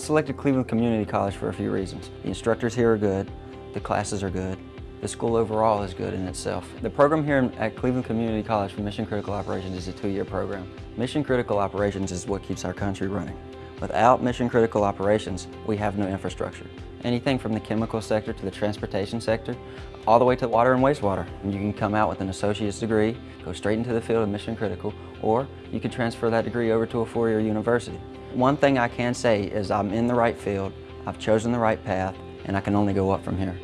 selected Cleveland Community College for a few reasons. The instructors here are good, the classes are good, the school overall is good in itself. The program here at Cleveland Community College for Mission Critical Operations is a two-year program. Mission Critical Operations is what keeps our country running. Without mission critical operations, we have no infrastructure. Anything from the chemical sector to the transportation sector, all the way to water and wastewater. And you can come out with an associate's degree, go straight into the field of mission critical, or you can transfer that degree over to a four-year university. One thing I can say is I'm in the right field, I've chosen the right path, and I can only go up from here.